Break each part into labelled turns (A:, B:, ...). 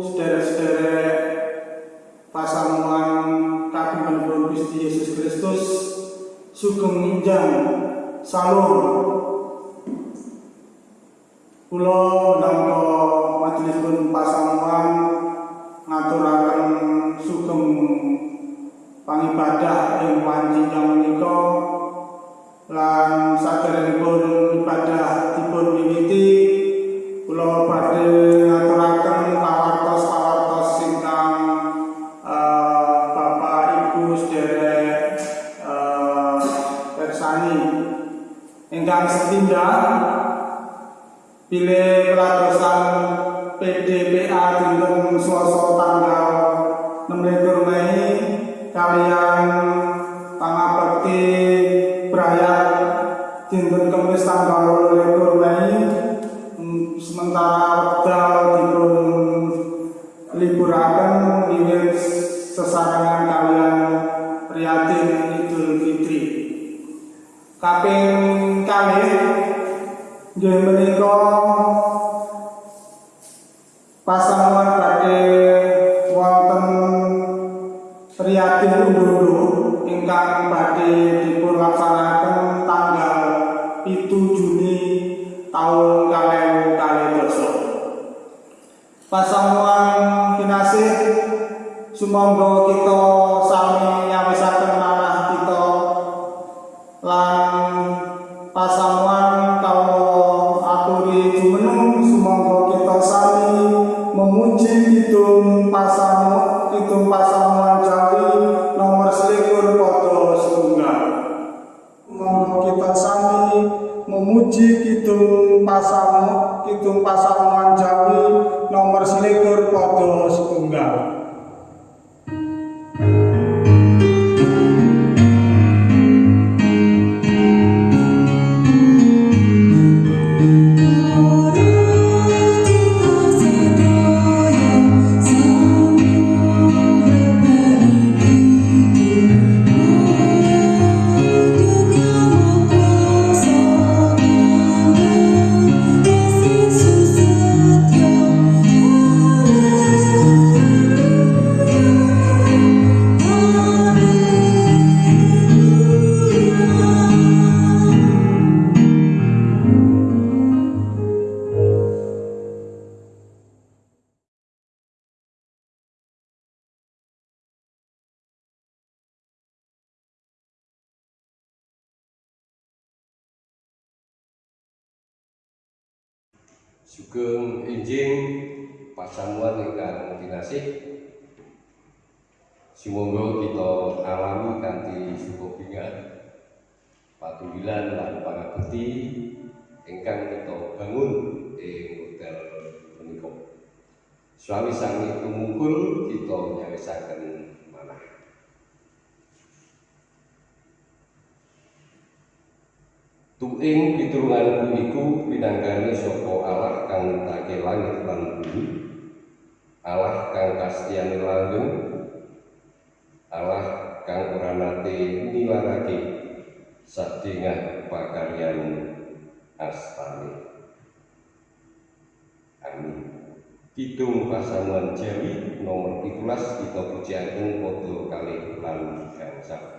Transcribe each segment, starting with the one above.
A: sederek-sederek pasamuan kagem Kristus Yesus Kristus sugeng ninjang salur Pasamuan Jawi nomor 17 kita
B: Puji Agung foto Kali Lan Gangsal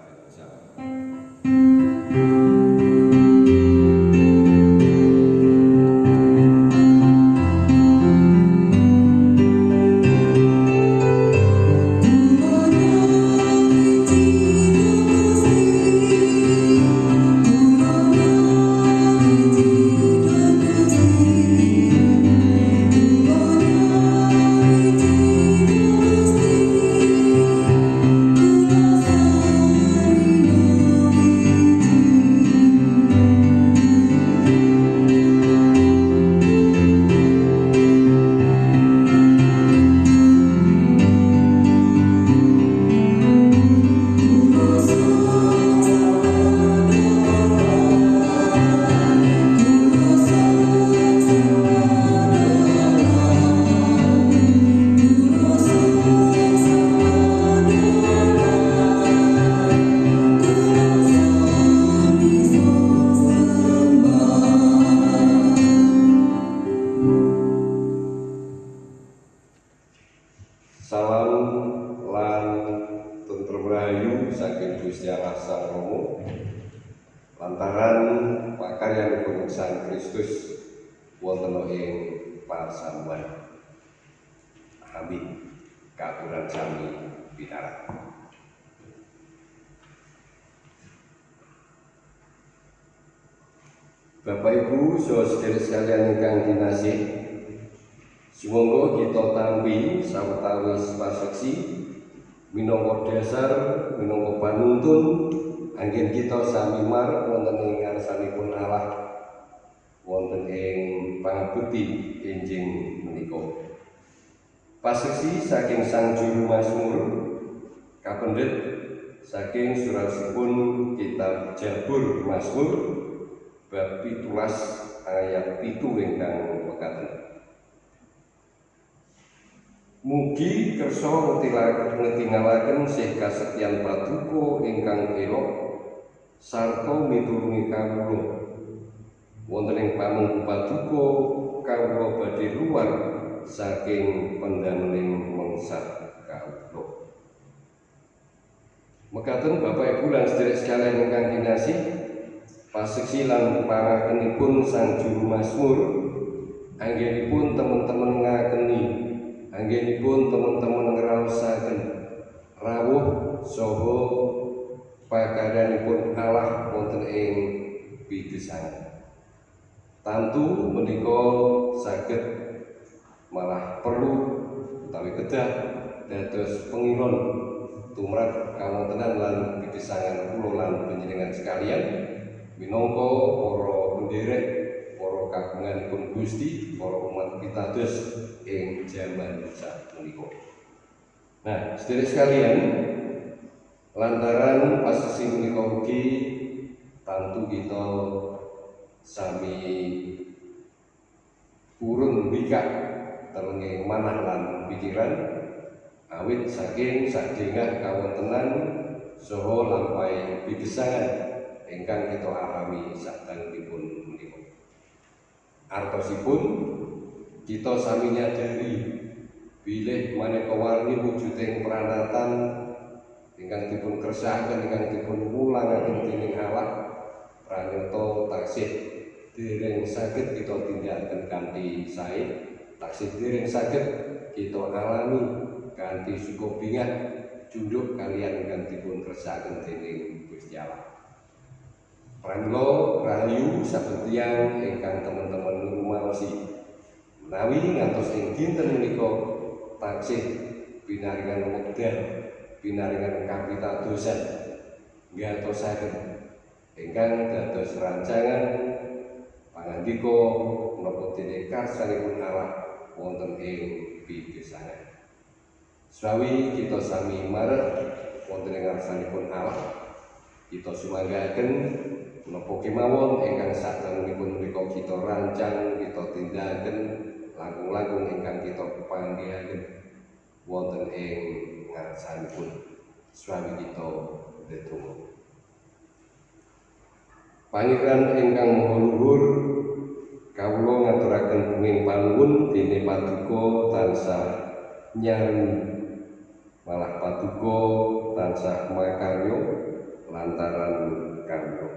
B: minangka para penderek para kagunganipun Gusti para umat pitados ing jaman sapunika. Nah, sedherek sekalian, lantaran pasisi menika ugi tantu kita sami purun bikak telenge manah lan pikiran awit saking sadengah kawontenan saha lampahe pigesangan ingkang kita alami sadangunipun menika. Artosipun kita sami nyadari bilih maneka warni wujuding pranatan ingkang dipun kersahaken ingkang dipun wulangaken dening Allah pranyata taksih dereng saged kita tindakaken kanthi sae taksih dereng saged kita alami kanthi bingah junduk kalian ingkang dipun kersahaken dening Gusti Allah. Pramila rahayu saben tiyang ingkang teman-teman rumaosi menawi ngantos ing dinten menika taksih pinaringan wekdal pinaringan kapitadosan ngatosaken ingkang dados rancangan pangandika menapa dene karsanipun Allah wonten ing pigesangan. Sawi kita sami marep wonten ing ngarsanipun Allah kita sumanggaken menapa kemawon ingkang sadangunipun menika kita rancang, kita tindakaken langkung-langkung ingkang kita panggihaken. Wonten ing ngarsanipun swami kita ndedonga. Pangeran ingkang maha luhur kawula ngaturaken punging panuwun dene paduka tansah nyanyi malah paduka tansah makarya lantaran kawula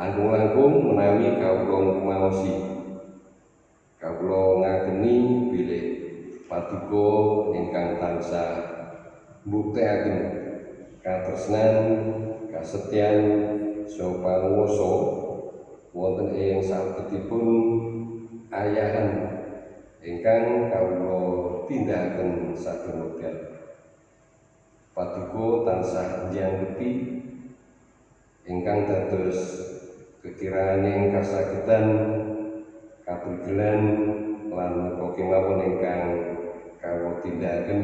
B: langkung-langkung menawi kawula ngumaosi. Kawula ngageni bilih paduka ingkang tansah mbuktekaken katresnan kasetyan saha panguwasa wonten ing salebetipun ayahan ingkang kawula tindakaken saben wekdal paduka tansah njangkepi ingkang dados kekiranganing kasagedan kaprigelan lan menapa kemawon ingkang kawula tindakaken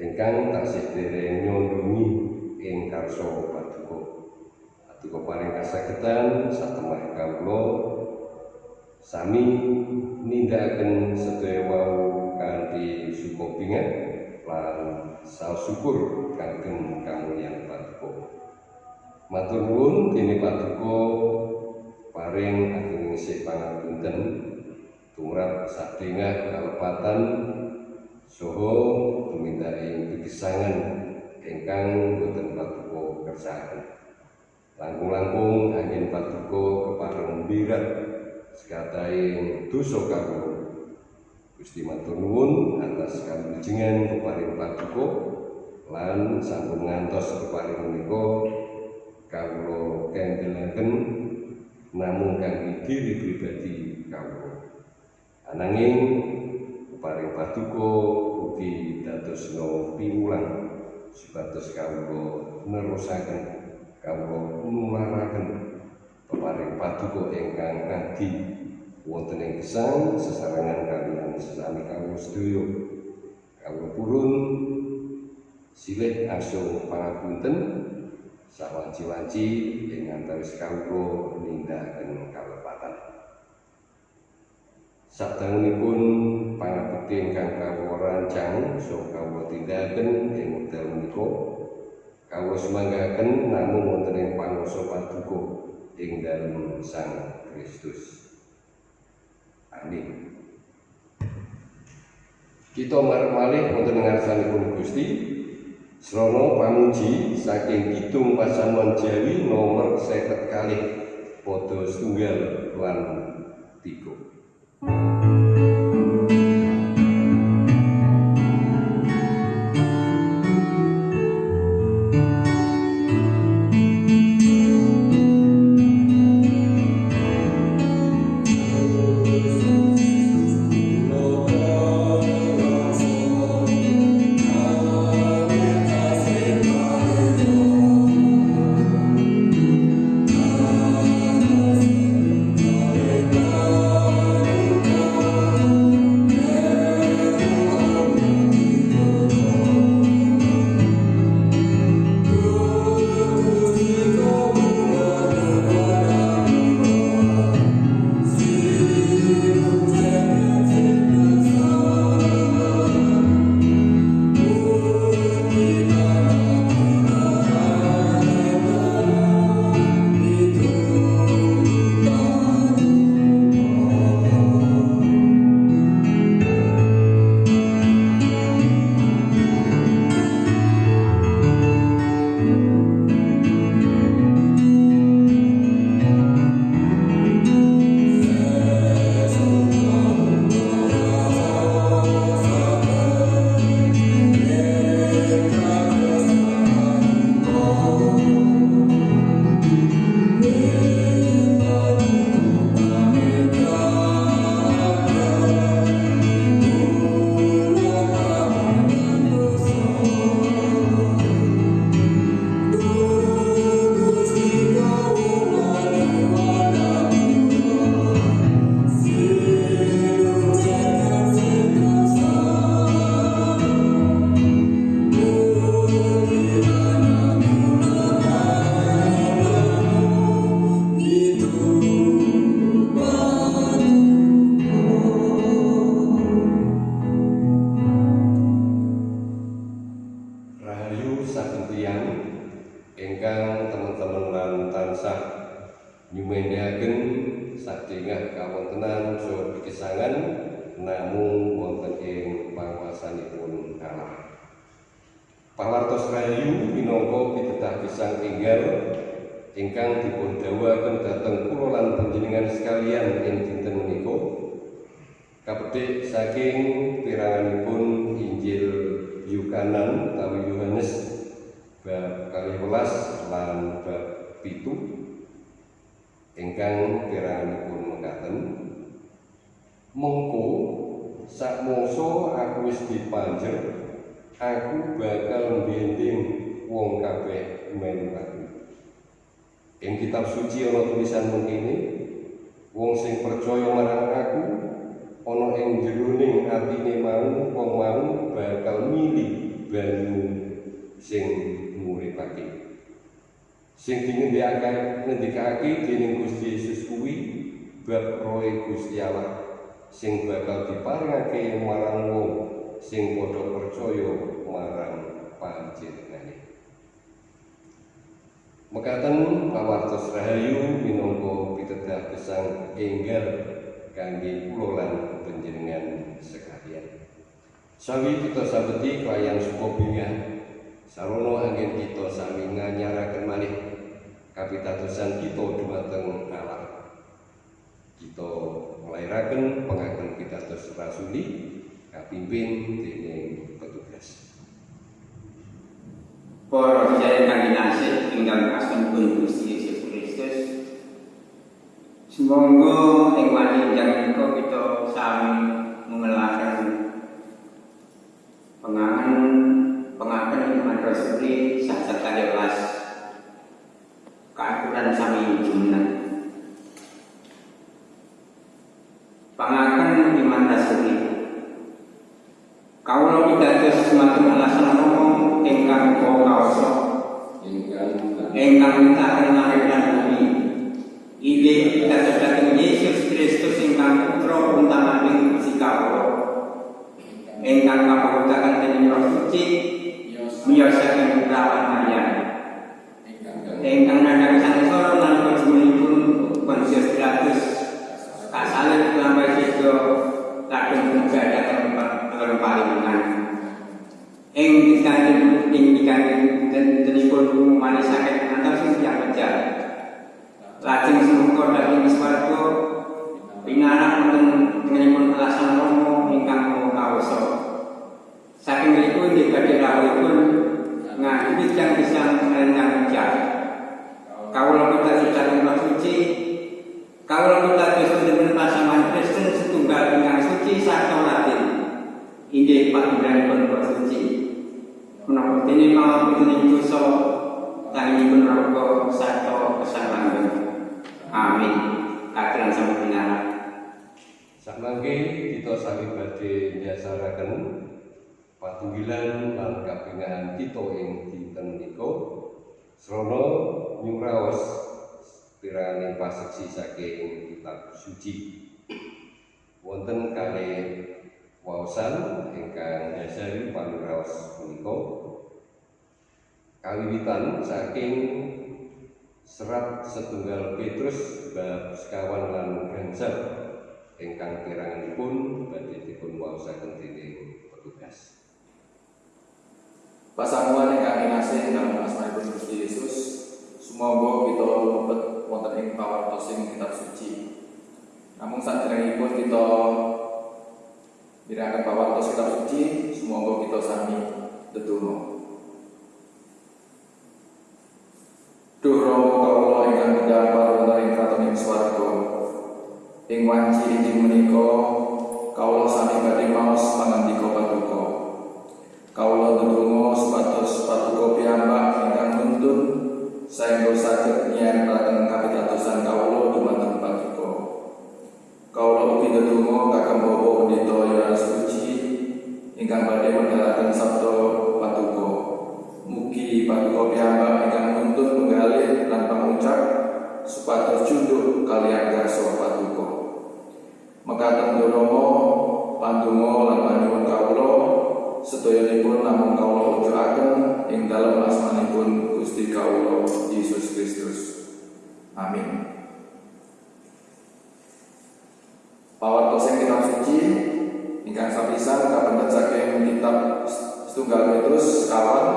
B: ingkang taksih dereng nyondungi ing karsa paduka. Paduka paring kasagedan satemah kawula sami nindakaken sedaya wau kanthi sukopingan lan saos syukur kagem kamulyan paduka matur nuwun dene paduka paring ageng sih pangapunten tumrap sadengah kalepatan saha tumindak ing pigesangan ingkang boten paduka kersakaken Langkung-langkung angin paduka kepareng birat sekataing dosa kawula. Gusti matur nuwun atas kamujengan keparing paduka lan sampun ngantos keparing menika kawula kendelaken namung kangge diri pribadi kawula. Ananging keparing paduka ugi dadosna piwulang supados kawula nerusaken kawula nularaken peparing paduka ingkang adi wonten ing gesang sesarengan kaliyan sesami kawula sedaya kawula purun silih asung pangapunten sawanci-wanci ing antawis kawula nindakaken kalepatan Sadangunipun pangabekti ingkang kawula rancang saha kawula tindakaken ing wekdal menika kawula semanggaken namung wonten ing pangarsa paduka ing dalem Sang Kristus. Amin. Kita marep malih wonten ngarsanipun Gusti Srono pamuji saking Kidung Pasamuan Jawi nomor 50 kali padha setunggal lan tiga. limolas lan bab pitu ingkang kiranipun mengaten mengko sak aku wis dipanjer aku bakal mbinding wong kabeh menurut ing kitab suci ono tulisan mengkini wong sing percaya marang aku ono ing jeruning atine mau wong mau bakal milih banyu sing nikmati. Sing dingendikake ngendikake dening Gusti Yesus kuwi bab roe Gusti Allah sing bakal diparingake marang wong sing padha percaya marang panjenengane. Mekaten pawartos rahayu minangka pitedah gesang enggal kangge kula lan panjenengan sekalian. Sawi kita sabeti kelayan suku sarono angin kita sami nganyaraken malih kapitatusan kita dumateng Allah. Kita melahirkan pengakuan kita pitados rasuli kapimpin dening petugas.
C: Para kami nasib tinggal ingkang kasunipun Gusti Yesus Kristus Semoga ing jangan kita kita sami mengelakkan pengangan pengaken iman rasuli sahat kadewas keakuran sami jumlah. Pengaken iman rasuli Kaulo pitados semacam alasan ngomong ingkang kau kaoso ingkang mintaken langit lan bumi. Ide pitados dhateng Yesus Kristus ingkang putra untamaning kawula. Ingkang kapagutaken dening Roh Suci miyosaken perawan Maria. Ingkang nadhang sangsara nalika jimanipun Pontius Pilatus kasalib lampai sida kadung muga dhateng dalam paringan. Ing dikangen ing dikangen dan tenipun manisaken antar sing tiyang pejah. Lajeng tengenipun Inggih badhe rawuhipun ngangge tiyang bisa pejah. Kawula kita dhateng Roh Suci Kawula kita Kristus pasangan Kristen setunggal ingkang suci sarta latin. inggih panjenenganipun Roh Suci. Menapa dene mau pituning dosa tanggipun raga sarta kesalangan. Amin. Kakelan sami pinarak.
B: Sakmangke kita sami badhe nyasaraken kapingahan kita ing dinten menika srana nyuraos piraning paseksi saking kitab suci. Wonten kalih waosan ingkang dasari panuraos punika kawiwitan saking serat setunggal Petrus bab sekawan lan gangsal ingkang piranganipun badhe dipun waosaken dening petugas.
D: Pasamuan ingkang kinasih dalam asmanipun Gusti Yesus, semoga kita lebet wonten ing pawartosing kitab suci. Namun saderengipun kita Dirakan pawartos kitab suci, semoga kita sami tetunggu. Duh Rama kawula ingkang kedamar wonten ing kraton ing swarga. Ing wanci injing menika kawula sami badhe maos pangandika paduka. Kawula ndedonga supados paduka piyambak ingkang nuntun saengga saged nyiyaraken kapitadosan kawula dumateng paduka. Kawula ugi ndedonga kagem Bapak Pendeta Yohanes Puji ingkang badhe mendalaken sabda paduka. Mugi paduka piyambak ingkang nuntun penggalih lan pangucap supados junduk kaliyan garsa paduka. Mekaten Rama pandonga lan panyuwun kawula sedayanipun namung kawula uculaken ing dalem asmanipun Gusti kawula Yesus Kristus. Amin. Pawartos ing kitab suci ingkang sapisan kapendet saking kitab setunggal Petrus kawan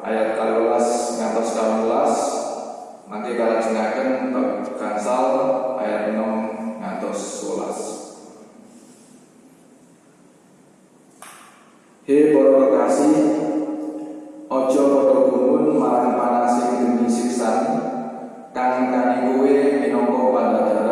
D: ayat 12 ngantos 18 mangke kalajengaken bab gangsal ayat 6 ngantos 11 He para kekasih Ojo padha gumun marang panasing demi siksan kang kani kowe minangka pandadaran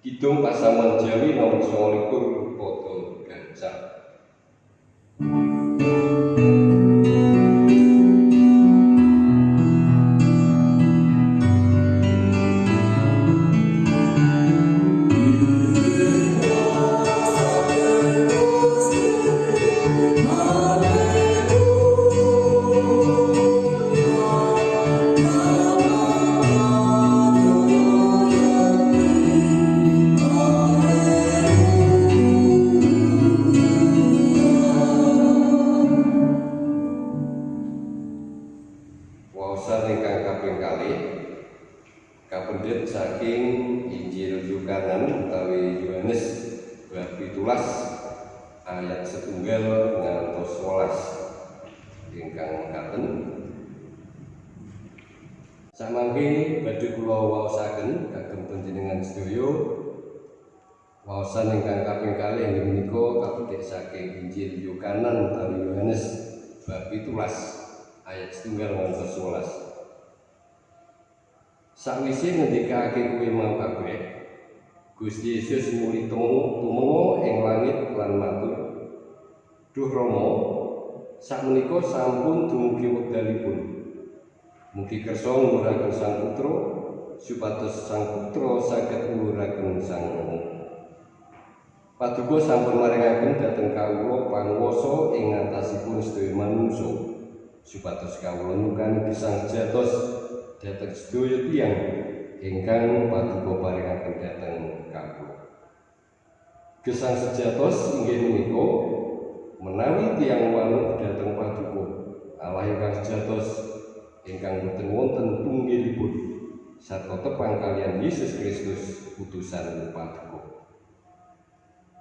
B: Kidung Pasaman Jawi nomor 29 padha gancang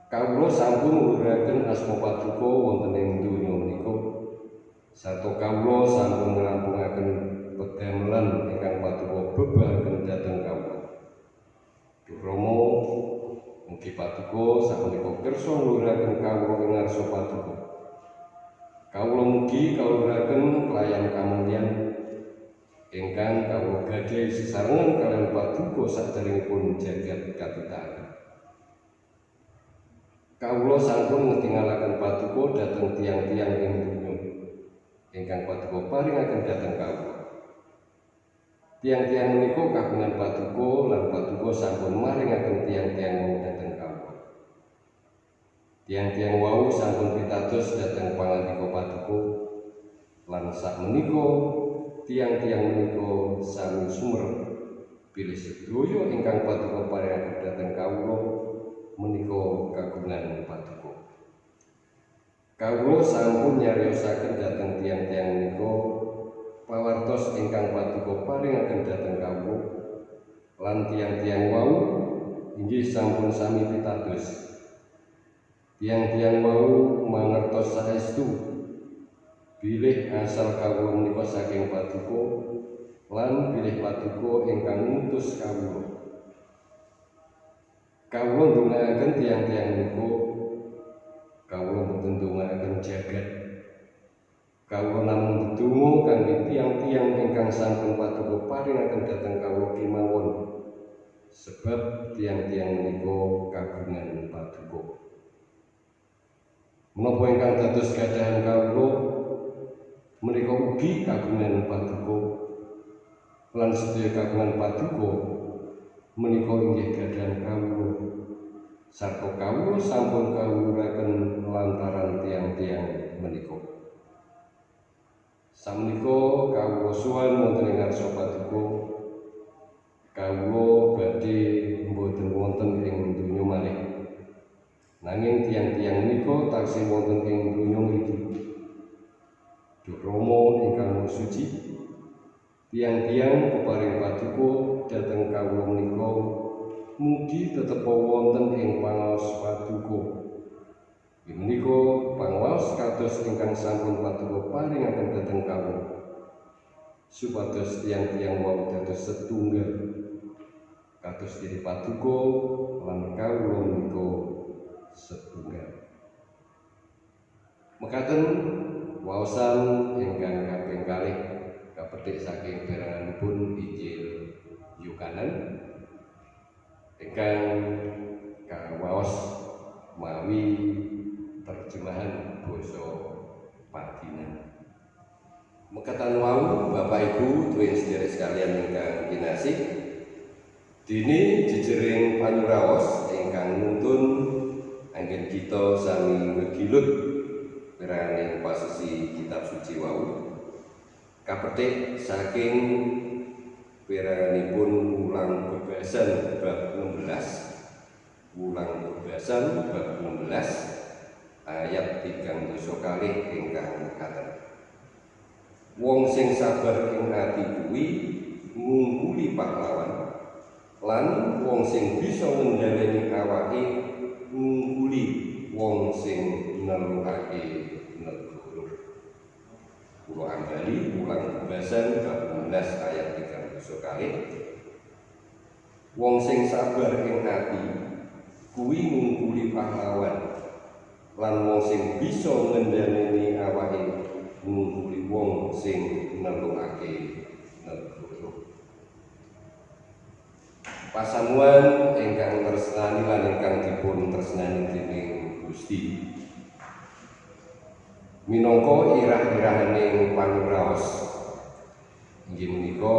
B: Kawula sampun nguraken asma paduka wonten ing donya menika sarta kawula sampun ngrampungaken pedamelan ingkang paduka bebahaken dhateng kawula. Duh Rama mugi paduka sapunika kersa ngluraken kawula ing ngarsa paduka. Kawula mugi kawulaken pelayan kamulyan ingkang kawula gadhahi sesarengan kaliyan paduka saderengipun jagat katitaken. Kawula sampun ngetingalaken paduka dhateng tiang-tiang ing donya ingkang paduka paringaken dhateng kawula. Tiang-tiang menika kagungan paduka lan paduka sampun maringaken tiang-tiang wau dhateng kawula. Tiang-tiang wau sampun pitados dhateng pangandika paduka lan sak menika tiang-tiang menika sami sumer pilih sedaya ingkang paduka paringaken dhateng kawula menika kagungan paduka. Kawula sampun nyariosaken dhateng tiang-tiang menika pawartos ingkang paduka paringaken dhateng kawula lan tiang-tiang wau inggih sampun sami pitados. Tiang-tiang wau mangertos saestu bilih asal kawula menika saking paduka lan bilih paduka ingkang ngutus kawula. Kawula ndongaaken tiang-tiang menika kawula mboten ndongaaken jagat. Kawula namung ndedonga kangge tiang-tiang ingkang sampun paduka paringaken dhateng kawula kemawon. Sebab tiang-tiang menika kagungan paduka. menapa ingkang dados gadahan kawula menika ugi kagungan paduka lan sedaya kagungan paduka menika inggih gadahan kawula. Sarta kawula sampun kawuraken lantaran tiang-tiang menika. Samenika kawula suwan wonten ing ngarsa paduka kawula badhe mboten wonten ing donya malih. Nanging tiang-tiang menika taksih wonten ing donya mriki Duh Rama ingkang suci tiang-tiang peparing paduka dhateng kawula menika. Mugi tetep wonten ing pangaos paduka. Menika pangaos kados ingkang sampun paduka paringaken dhateng kawula. Supados tiang-tiang wau dados setunggal kados diri paduka lan kawula menika setunggal. Mekaten waosan ingkang kaping kalih kapetik saking peranganipun Injil Yukanan ingkang kawaos mawi terjemahan basa Padinan. Mekatan wau Bapak Ibu duwe sedherek sekalian ingkang kinasih dini jejering panyuraos ingkang nuntun anggen kita sami ngegilut piraning pasisi kitab suci wau kapetik saking piranganipun ulang bebasan bab 16 ulang bebasan bab 16 ayat 3 dosa kalih ingkang katen. Wong sing sabar ing ati kuwi ngungkuli pahlawan lan wong sing bisa ngendhaleni awake ngungkuli wong sing nelukake Kulo ambali ulang bebasan bab 16 ayat 3 dosa kalih Wong sing sabar ing ati kuwi ngungkuli pahlawan. Lan wong sing bisa ngendhaleni awake ngungkuli wong sing nelukake negara Pasamuan ingkang tresnani lan ingkang dipun tresnani dening Gusti minangka irah-irahaning pangraos inggih menika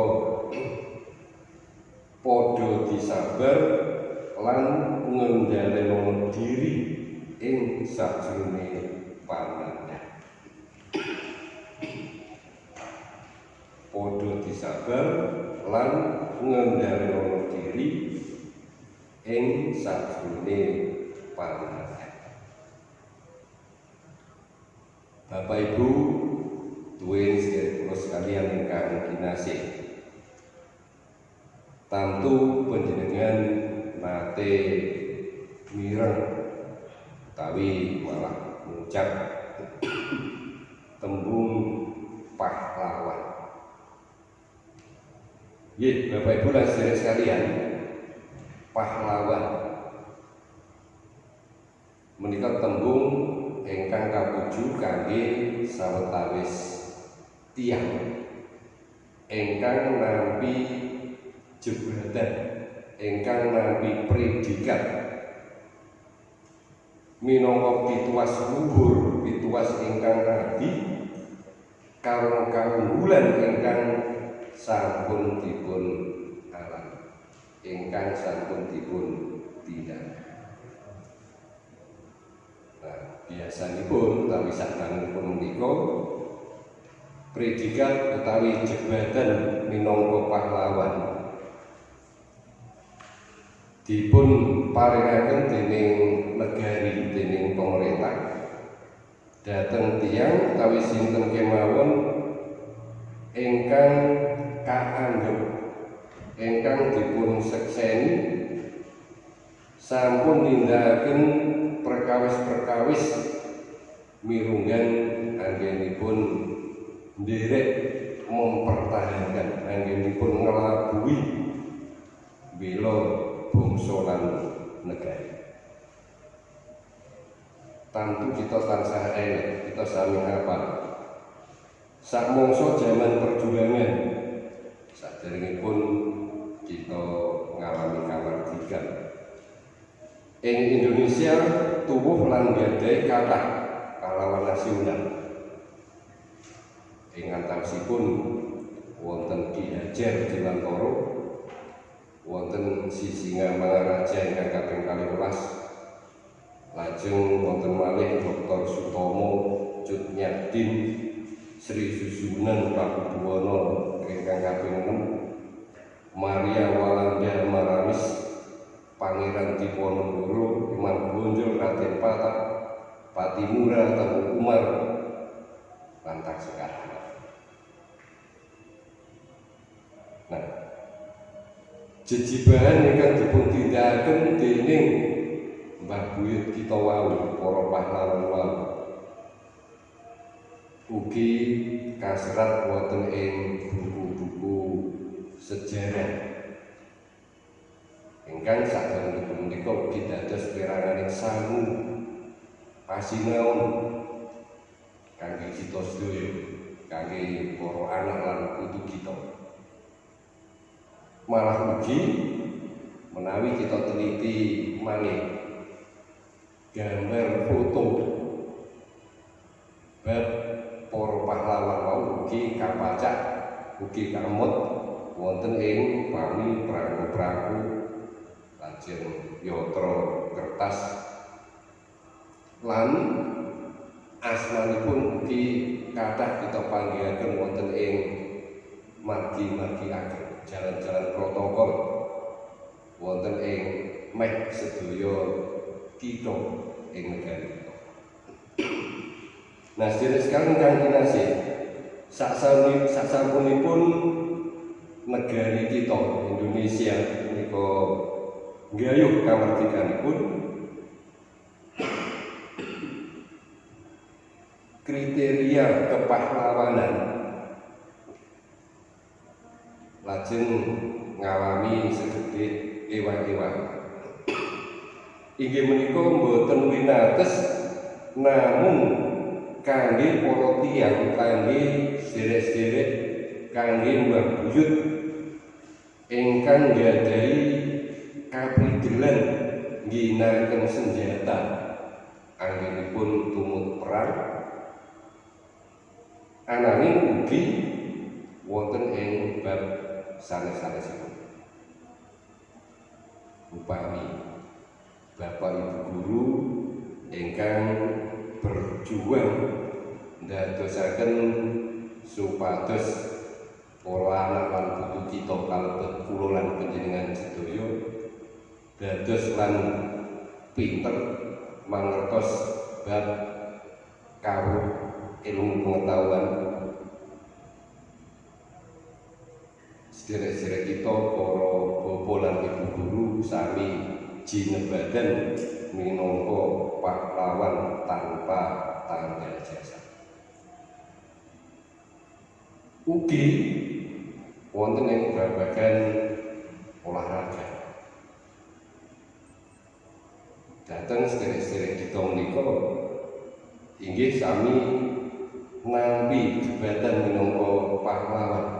B: padha disabar lan ngendhaleni diri ing sajroning panandhan padha disabar lan ngendhaleni diri ing sajroning panandhan Bapak Ibu duwe sedherek kula sekalian ingkang kinasih. Tantu panjenengan nate mireng utawi malah ngucap tembung pahlawan. Nggih, Bapak Ibu lan sedherek sekalian, pahlawan menika tembung ingkang kapuju kangge sawetawis tiang ingkang nampi jebatan ingkang nampi predikat. Minangka pituas luhur pituas ingkang rabi kawon kawulan ingkang sampun dipun alam. Ingkang sampun dipun tindak. Nah, biasanipun utawi sadangunipun menika predikat utawi jebatan minangka pahlawan. Dipun paringaken dening negari dening pemerintah dhateng tiyang utawi sinten kemawon ingkang kaanggep ingkang dipun sekseni sampun nindakaken perkawis-perkawis mirunggan anggenipun nderek mempertahankan anggenipun ngelabui bela bangsa lan negara. Tantu kita tansah eling kita sami hafal. Sak mangsa jaman perjuangan saderengipun kita ngalami kamardikan ing Indonesia tubuh lan gadai kata pahlawan nasional ing antawisipun wonten Ki Hajar Dewantara wonten Sisinga Mangaraja ingkang kaping 12 lajeng wonten malih Dr. Sutomo Cut Nyadin Sri Susunan Pakubuwono ingkang kaping 6 Maria Walanda Maramis Pangeran Diponegoro Imam Bonjol Raden Patak Patimura Tengku Umar Lantak sekarang. Nah, jejibahan ingkang dipun tindakaken dening Mbah Buyut kita wau para pahlawan wau ugi kaserat wonten ing buku-buku sejarah ingkang sakderengipun menika ugi dados peranganing sangu pasinaon kangge kita sedaya kangge para anak lan putu kita. Malah ugi menawi kita teliti malih gambar foto bab para pahlawan wau ugi kapacak ugi kamut wonten ing pami perahu-perahu lajeng yatra kertas lan asmanipun ugi kathah kita panggihaken wonten ing margi-margi ageng jalan-jalan protokol wonten ing meh sedaya kita ing negari. Nah, sedherek sekalian kang kinasih, saksampunipun negari kita Indonesia menika nggayuh kamardikanipun kriteria kepahlawanan. Lajeng ngalami segede ewa-ewa inggih menika mboten winates namung kangge para tiyang kangge sederek-sederek kangge mbah buyut ingkang kaprigelan ngginakaken senjata. Anggenipun tumut perang. Ananging ugi wonten ing bab sanes-sanesipun upami Bapak Ibu guru ingkang berjuang ndadosaken supados para anak lan putu kita kalebet kula lan panjenengan sedaya dados lan pinter mangertos bab kawruh ilmu pengetahuan sederek-sederek kita para bapak lan ibu guru sami jinebadan minangka pahlawan tanpa tanggal jasa. Ugi wonten ing babagan olahraga. Dateng sederek-sederek kita menika inggih sami nampi jabatan minangka pahlawan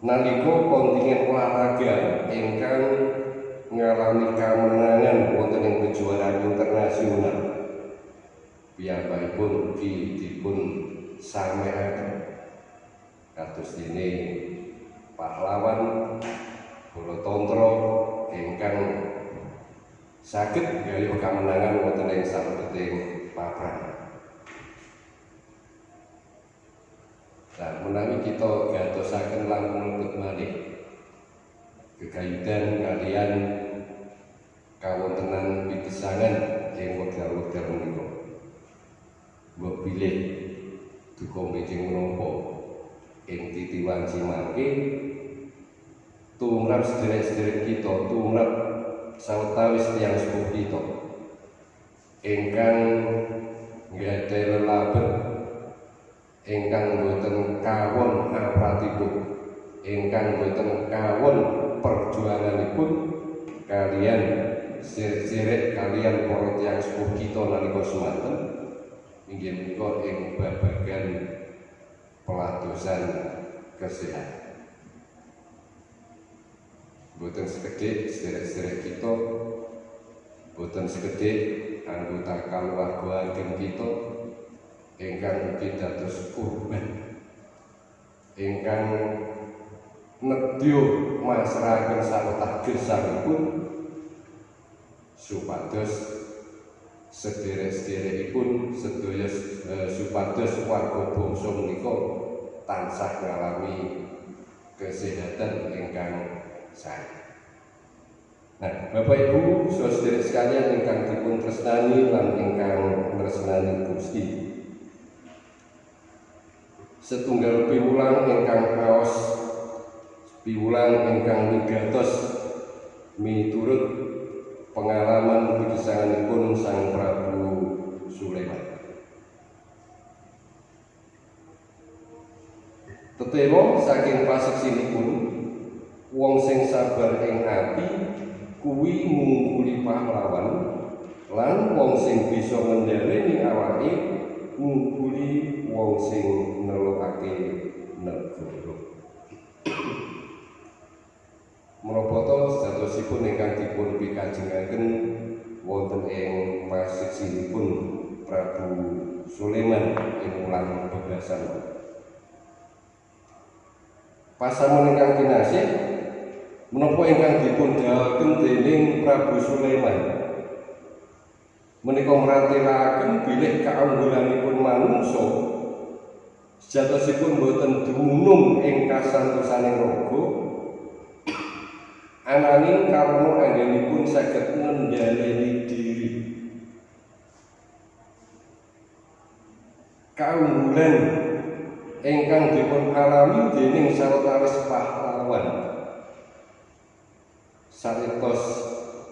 B: nalika kontingen olahraga ingkang ngalami kemenangan wonten ing kejuaraan internasional piyambakipun ugi dipun samekaken kados dene pahlawan Balatantra ingkang saged gayuh kemenangan wonten ing sabeting papan Nah, menawi kita gatosaken langkung lebet malih. Kegayutan kalian kawontenan pipisangan ing wekdal-wekdal menika. Mbok bilih duka mejing menapa ing titiwan Cimangke tumrap sederek-sederek kita tumrap sawetawis tiyang sepuh kita ingkang nggadahi lelabet ingkang boten kawon apratipun ingkang boten kawon perjuanganipun kalian sirek kalian para tiyang sepuh kita nalika semanten inggih menika ing babagan peladosan kesehatan boten sekedhik sederek-sederek kita. Boten sekedhik anggota keluarga ageng kita ingkang ugi dados kurban ingkang nedya masrahaken sarta gesangipun supados sederek-sederekipun sedaya eh, supados warga bangsa menika tansah ngalami kesehatan ingkang sae. Nah, Bapak Ibu, saudara sekalian ingkang dipun tresnani lan ingkang tresnani Gusti. Setunggal piwulang ingkang kaos piwulang ingkang wigatos miturut pengalaman pikisanipun Sang Prabu Sulaiman. Tetemo saking paseksinipun wong sing sabar ing ati kuwi ngungkuli pahlawan lan wong sing bisa ngendhaleni awake ngungkuli wong sing nelokake negara. Menapa sejatosipun ingkang dipun pikajengaken wonten ing paseksinipun Prabu Sulaiman ing ulang bebasan Pasamun ingkang kinasih menapa ingkang dipun dawuhaken dening Prabu Sulaiman? Menika mratelaken bilih kaunggulanipun manungsa. Sejatosipun boten dumunung ing kasantosaning raga ananging karena anggenipun saged ngendhaleni diri. Kaunggulan ingkang dipun alami dening sawetawis pahlawan saritos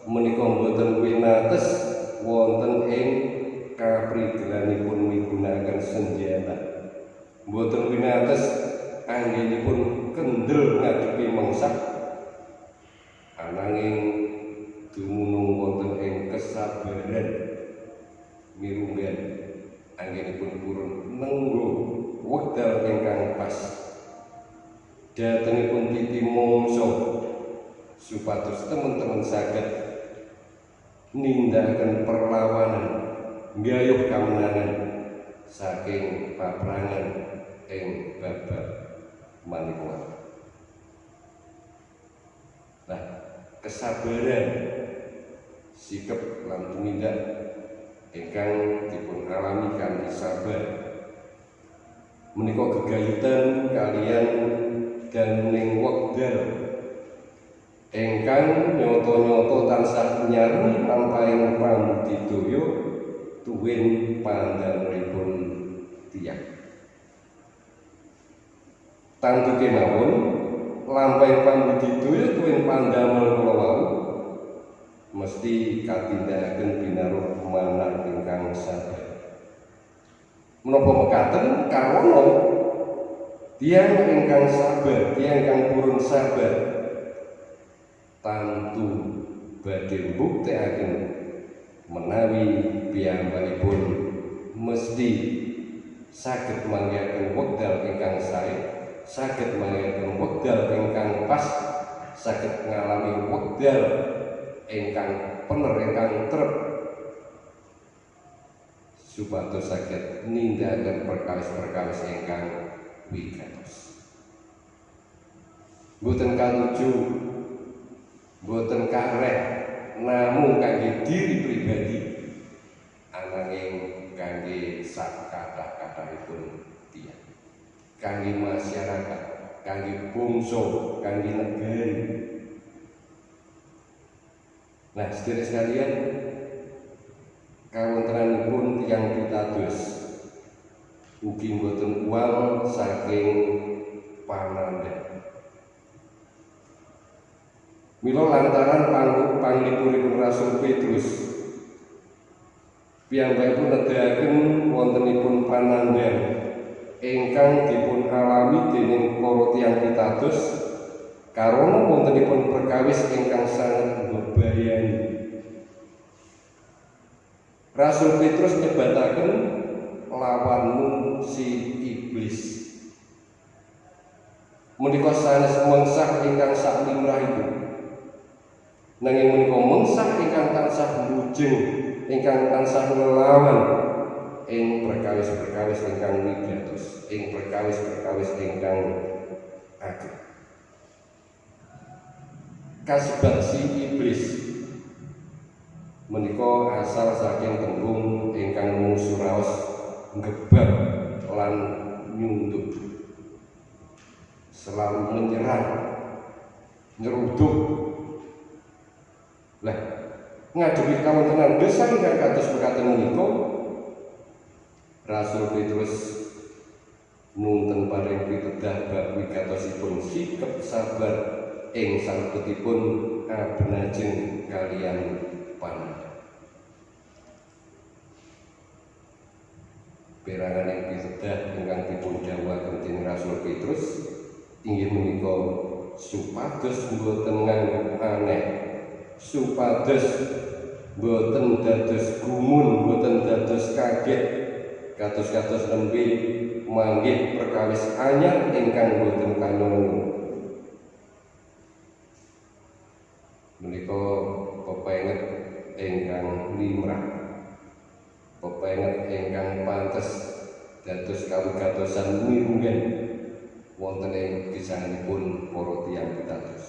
B: menika boten winates wonten ing kaprigelanipun migunakaken senjata. Boten winates anggenipun kendel ngadepi mangsak. Ananging dumunung wonten ing kesabaran mirunggan anggenipun purun nenggo wekdal ingkang pas. Datengipun titi mongso supados teman-teman saged nindakaken perlawanan gayuh kamenangan saking paprangan ing babak manipula nah kesabaran sikap lan tumindak ingkang dipun alami kanthi sabar. Menika gegayutan kalian ganing wekdal ingkang nyoto-nyoto tansah nyarni lampahing pambudidaya tuwin pandhanipun tiyang. Tantu kemawon lampahing pambudidaya tuwin pandamel kula mesti katindakaken binaruh manah ingkang sabar. Menapa mekaten? Karena tiang ingkang sabar tiang ingkang purun sabar tantu badhe mbuktekaken menawi piyambakipun mesti saged manggihaken wekdal ingkang sae saged manggihaken wekdal ingkang pas saged ngalami wekdal ingkang pener ingkang trep supados saged nindakaken perkawis-perkawis ingkang wigatos. Boten katuju boten kareh namung kangge diri pribadi ananging kangge sak kathah-kathahipun tiyang. Kangge masyarakat, kangge bangsa, kangge negari. Nah, sedherek sekalian, kawontenanipun tiyang pitados ugi boten uang saking panandhan Mila lantaran panggung panglipuripun Rasul Petrus piyambakipun nedahaken wontenipun panandhan ingkang dipun alami dening para tiyang pitados karena wontenipun perkawis ingkang sangat bebayani Rasul Petrus nyebataken lawanmu si iblis. Menika sanes mengsah ingkang sak limrahipun. Nanging menika mengsah ingkang tansah mujeng ingkang tansah nglawan ing perkawis-perkawis ingkang wigatos ing perkawis-perkawis ingkang ageng. Kasebat si iblis. Menika asal saking tembung ingkang mungsu raos ngebab lan nyunduk selalu menyerang nyeruduk ngadepi kawontenan dosa ingkang kados mekaten menika Rasul Petrus nuntun paring pitedah bab wigatosipun. Sikap sabar ing salebetipun abenajeng kalian panah. Perangan yang pitedah ingkang dipun dawuhaken dening Rasul Petrus inggih menika supados mboten nganggep aneh supados boten dados gumun boten dados kaget. Kados-kados nembe manggih perkawis anyar ingkang boten kanunu menika pepenget ingkang limrah. Pepenget ingkang pantes dados kawigatosan mirunggan wonten ing gesangipun para tiyang pitados.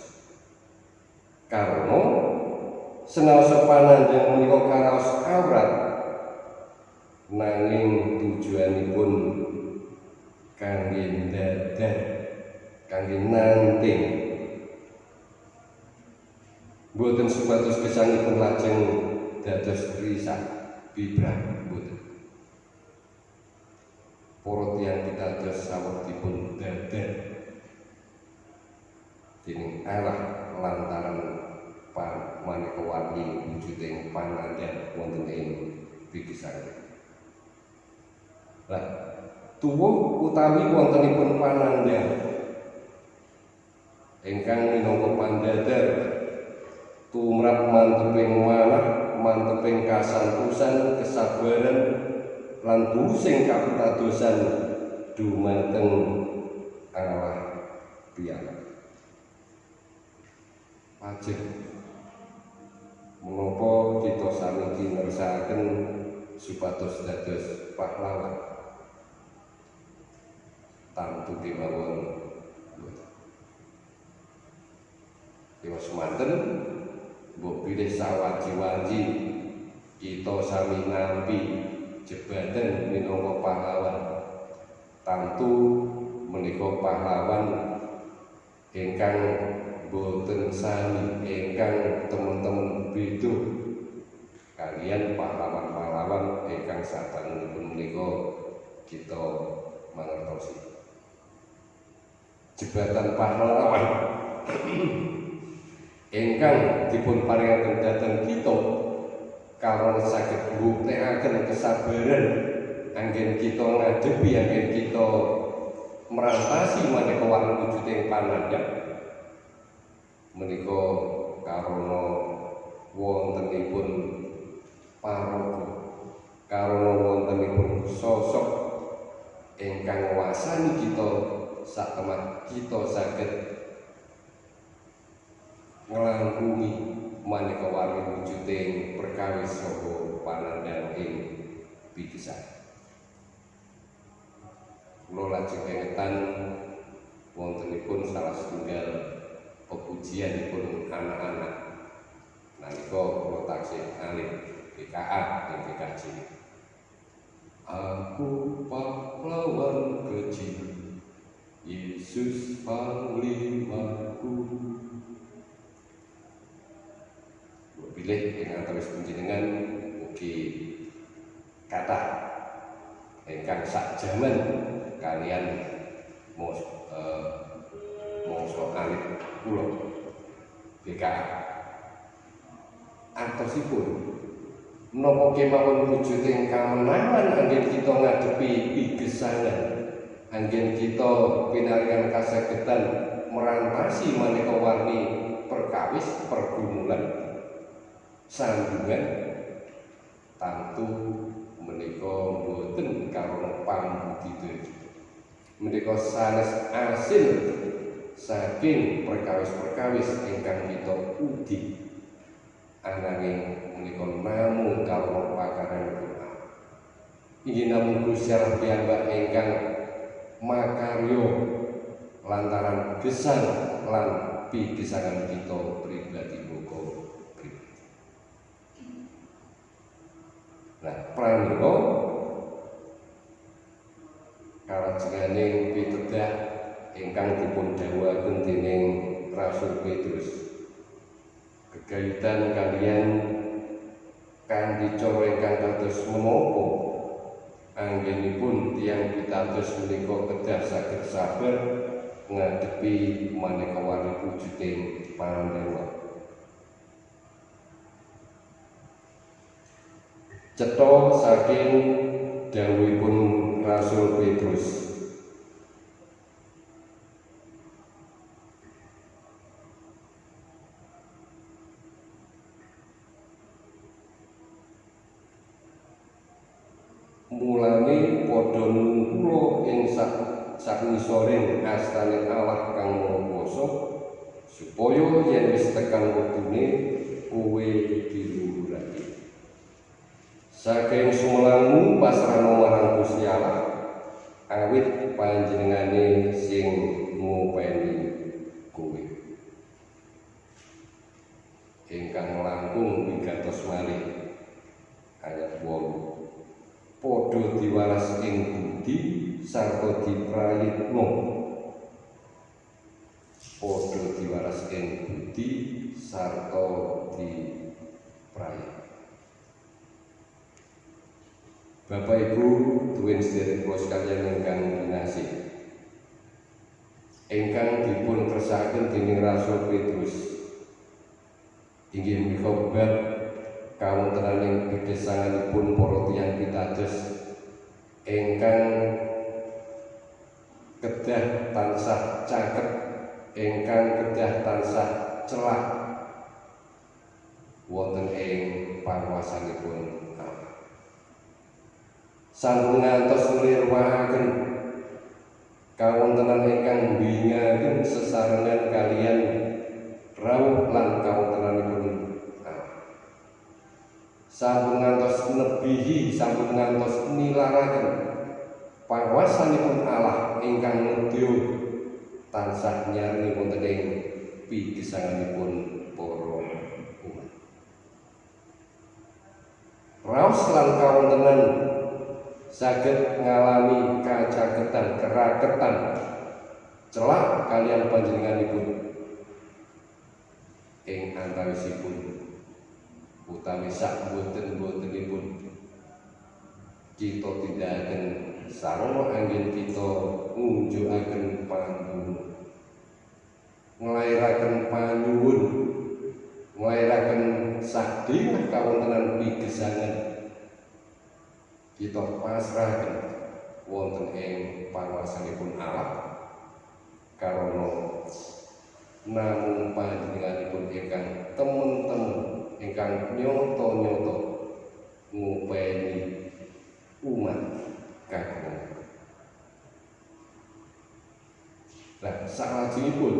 B: Karena senaosa panandhang menika karaos awrat nanging tujuanipun kangge dadah kangge nanting boten supados gesangipun lajeng dados risak bibrah boten para tiyang pitados sawetipun dadah dening Allah lantaran pan maneka warni wujuding panandhan wonten ing bikisan. Lah, tuwuh utawi wontenipun panandhan ingkang minangka pandadar tumrap manteping manah, manteping kasantosan, kesabaran lan busing kapitadosan dumateng Allah piyambak. Pajeng menapa kita saniki ngersakaken supados dados pahlawan. Tamtu kemawon Dewa semanten mbok pilih sawaji-waji kita sami nampi jebatan minangka pahlawan. Tamtu menika pahlawan ingkang boten sami ingkang teman-teman beda kalian pahlawan-pahlawan ingkang sadangunipun menika kita mangertosi. Jebatan pahlawan. Ingkang dipun paringaken dhateng kita karon saged mbuktekaken kesabaran anggen kita ngadepi anggen kita merantasi maneka warna wujuding panandhang menika karana wontenipun paraga karana wontenipun sosok ingkang wasani kita sak temat kita saged nglangkungi maneka warni wujuding perkawis saha panandhang ing pikisan. Kula lajeng kengetan wontenipun salah setunggal pepujianipun anak-anak. Nalika kula taksih alim BKA ing BKJ Aku pahlawan kecil Yesus panglimaku pilih dengan terus panjenengan mugi kata ingkang sak jaman kalian mos eh, mongso alit kula BKA antosipun menapa kemawon wujuding kamenangan anggen kita ngadepi pigesangan anggen kita pinaringan kasagedan merantasi maneka warni perkawis pergumulan. Sandungan tantu menika boten karena pambudidaya menika sanes asil saking perkawis-perkawis ingkang kita udi. Ananging menika namung kawula pakaran doa inggih namung Gusti Allah piyambak ingkang makaryo lantaran gesang lan pigesangan kita pribadi muga pribadi. Nah pranira kalajenganing pitedah ingkang dipun dawuhaken dening Rasul Petrus. Gegayutan kalian kanthi cara ingkang kados menapa? Anggenipun tiang pitados menika kedah saged sabar ngadepi maneka wali wujuding pandewa cetha saking dawuhipun Rasul Petrus saknisoring astane Allah kang Maha Kuwasa supaya yen wis tekan wektune kowe diluhurake saking sumelanmu pasrahno marang Gusti Allah awit panjenengane sing ngopeni kowe. Ingkang langkung wigatos malih ayat 8 padha diwaras ing budi sarta diprayitna padha diwaras ing budi sarta diprayit Bapak Ibu duwin sedherek kula sekaliyan ingkang kinasih ingkang dipun kersakaken dening Rasul Petrus. Inggih menika bab kawontenaning pigesanganipun para tiyang pitados. Ingkang kedah tansah caket ingkang kedah tansah celak wonten ing panguwasanipun Allah. Sampun ngantos nglirwahaken kawontenan ingkang mbingaken sesarengan kalian rawuh lan kawontenanipun sampun ngantos nebihi sampun ngantos nilaraken panguwasanipun Allah ingkang nedya tansah nyarni wonten ing pigesanganipun para umat. Raos lan kawontenan saged ngalami kacaketan keraketan celak kalian panjenenganipun ing antawisipun utawi sak boten-botenipun kita tidak akan sarana angin kita ngunjukaken panggung nglairaken panyuwun. Nglairaken sadhing kawontenan pigesangan. Kita pasrahaken wonten ing panguwasanipun Allah. Karana namung panjenenganipun ingkang temen-temen ingkang nyoto-nyoto ngupeni umat kakung. Lah salajengipun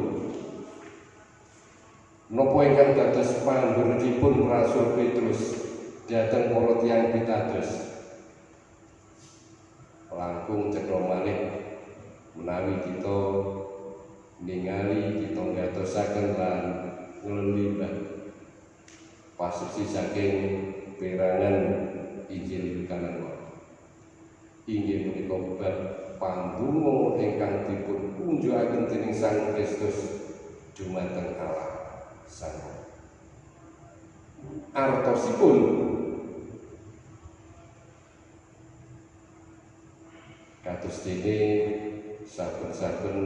B: napa ingkang dados panggerekipun Rasul Petrus dhateng para tiyang pitados langkung cekro malih menawi kita ningali kita ngatosaken lan nglelimbah pasuci saking perangan Injil kanan inggih menika bab panggungo ingkang dipun unjukaken dening Sang Kristus dumateng Allah Sang artosipun. Kados dene saben-saben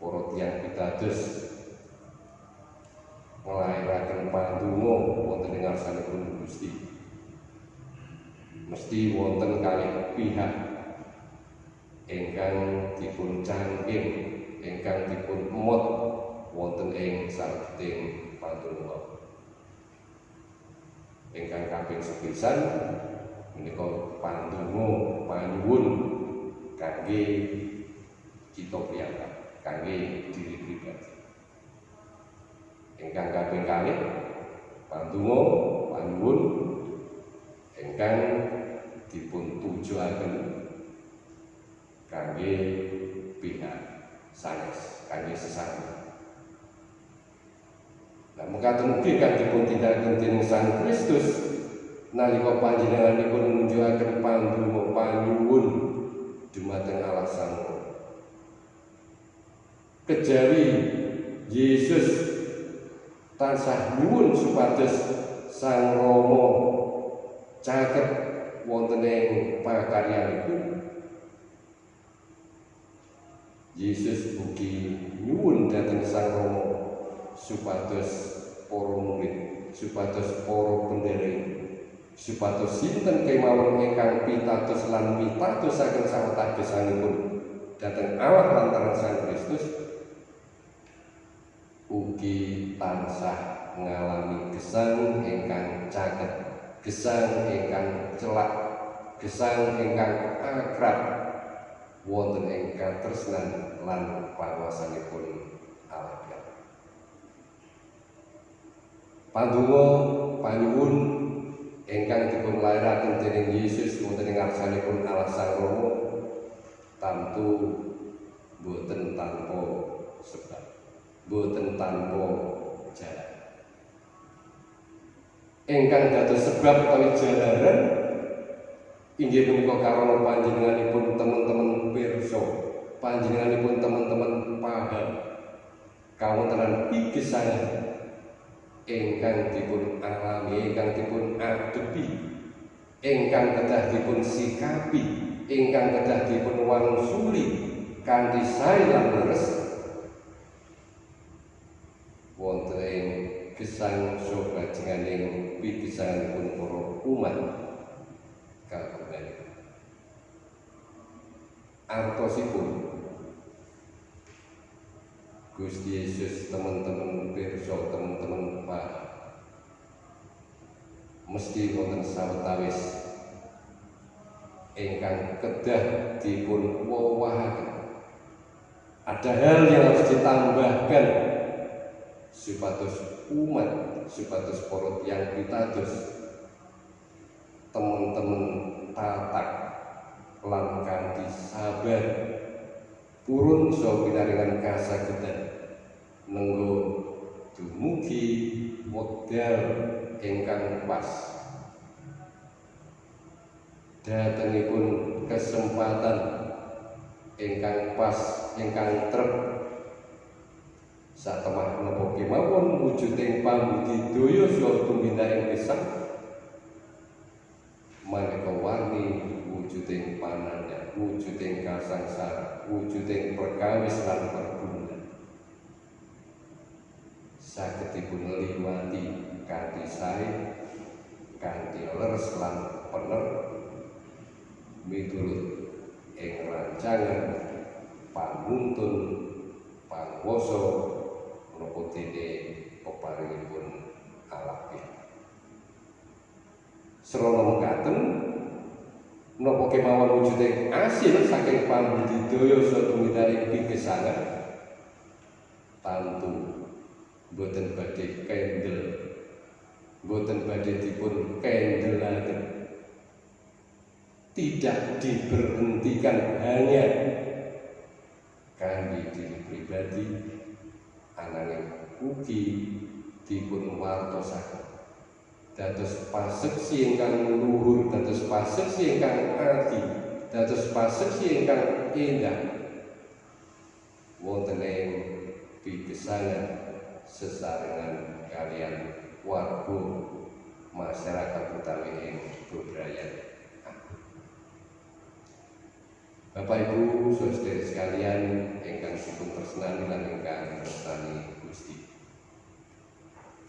B: para tiyang pitados nglairaken pandonga wonten ing ngarsanipun Gusti mesti wonten kalih pihak ingkang dipun cangking ingkang dipun emot wonten ing salebeting pandonga ingkang kaping sepisan menika pandonga panyuwun kangge kita piyambak kangge diri pribadi. Ingkang kaping kalih Pandonga panuwun ingkang dipun tujuaken kangge pihak sanes kangge sesama. Nah, mekaten ugi kang dipun tindakaken dening Sang Kristus nalika panjenenganipun nunjukaken pandonga panyuwun dumateng Allah Sang Kejawi Yesus tansah nyuwun supados Sang Rama caket wonten ing pakaryanipun Yesus ugi nyuwun dhateng Sang Rama supados para murid supados para penderek supados sinten kemawon ingkang pitados lan mitadosaken sawetagesanipun dhateng Allah lantaran Sang Kristus ugi tansah ngalami gesang ingkang caket gesang ingkang celak gesang ingkang akrab wonten ing katresnan lan panguwasanipun Allah Pandonga panyuwun ingkang dipun lairaken dening Yesus wonten ing ngarsanipun Allah Sang Rama tamtu boten tanpa sebab boten tanpa jalan ingkang dados sebab utawi jalaran inggih punika karana panjenenganipun teman-teman pirsa panjenenganipun teman-teman paham. Kawontenan pigesangan ingkang dipun alami ingkang dipun adepi ingkang kedah dipun sikapi ingkang kedah dipun wangsuli kanthi sae lan leres. Wonten gesang soga jenganing pipisanipun para umat kagungan. Artosipun. Gusti Yesus teman-teman pirsa teman-teman Pak. Mesti wonten sawetawis ingkang kedah dipun wawahaken ada hal yang harus ditambahkan supados umat supados yang pitados teman-teman tatak lan kanthi sabar purun so pinaringan kasagedan nenggo dumugi model ingkang pas. Datengipun kesempatan ingkang pas ingkang trep satemah menapa kemawon wujuding pambudidaya saha tumindak ing pisang maneka warni wujuding pananda wujuding kasangsara wujuding perkawis lan perbunan sagedipun liwati kanthi sae kanthi leres lan pener. Miturut ing rancangan panuntun panguwasa dene peparingipun Allah Serana mekaten menapa kemawon wujuding asil saking pambudidaya saha tumindak ing pigesangan? Tantu. Boten badhe kendel. Boten badhe dipun kendelaken. Tidak diberhentikan hanya kangge diri pribadi ananging ugi dipun wartosaken dados paseksi ingkang luhur dados paseksi ingkang adi dados paseksi ingkang indah wonten ing pigesangan sesarengan kalian warga masyarakat utawi ing Bebrayan. Bapak Ibu, saudara sekalian ingkang dipun tresnani lan ingkang tresnani Gusti.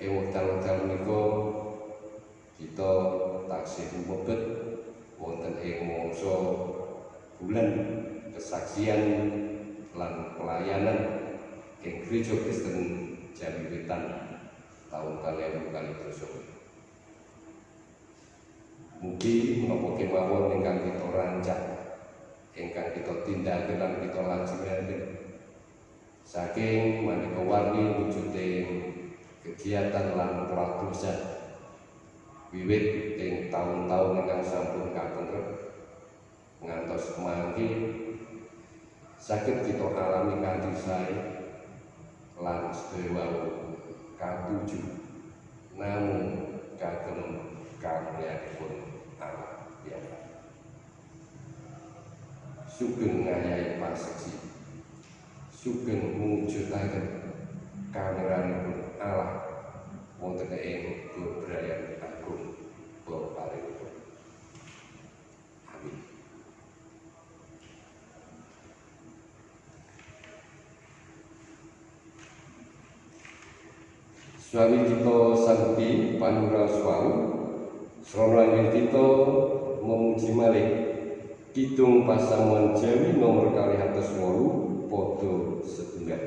B: Ing wekdal-wekdal menika kita taksih mebet wonten ing mangsa bulan kesaksian lan pelayanan ing Gereja Kristen Jamiwitan tahun kalian kali tersebut. Mugi menapa kemawon ingkang kita rancang, ingkang kita tindakan lan kita lajengaken saking maneka warni wujuding kegiatan lan pradosa wiwit ing taun-taun ingkang sampun kapendhet ngantos mangke saged kita alami kanthi sae lan sedaya wau katuju. Namung kagem karyanipun Allah ya sugeng ngayahi paseksi sugeng mujudaken kameranipun Allah. Wonten ing bebrayan agung peparingipun amin. Suami kita sangti panura swau Srona kita memuji malih Kidung pasamuan Jawi nomor kali atas wolu Podo setunggal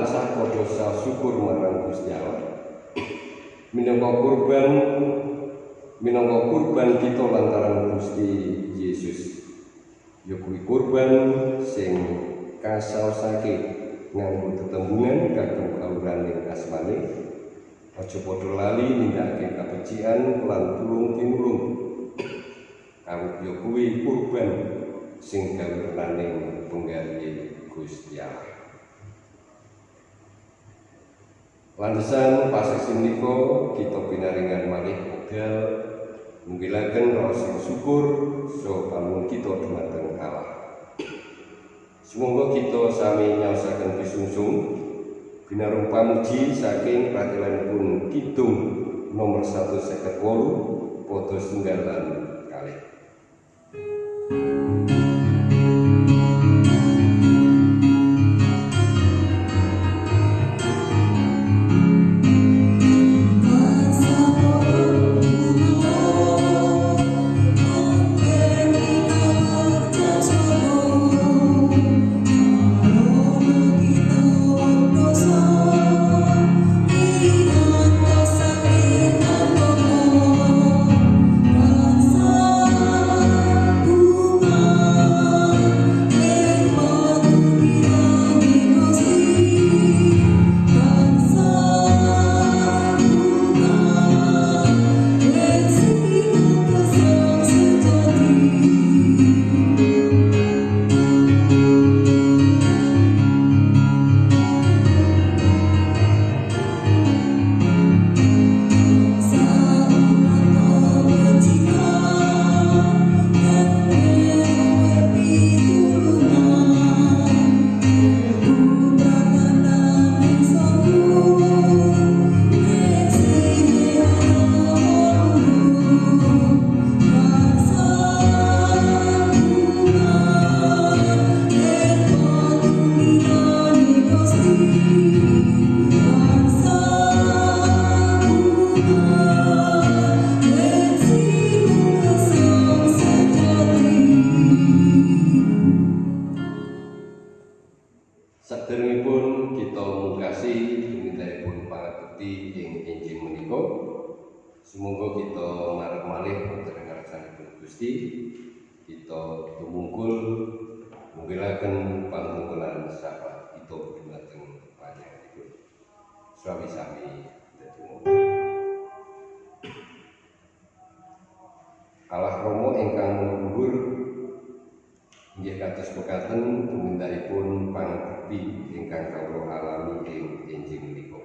B: tansah padha syukur marang Gusti Allah. Minangka kurban minangka kurban kita lantaran Gusti Yesus. Ya kurban sing kasaosake nganggo tetembungan kagem kawuraning asmane. Aja padha lali nindakake kabecikan lan tulung tinulung. Awit ya kurban sing kawurnaning penggalih Gusti Allah Lantasan pasasi menika kita pinaringan malih wekdal mungkilaken rasa syukur so pamun kita dumateng Allah. Semoga kita sami nyaosaken pisungsung binarung pamuji saking pratilanipun kidung nomor 158 foto sunggalan kalih. Ing enjing menika.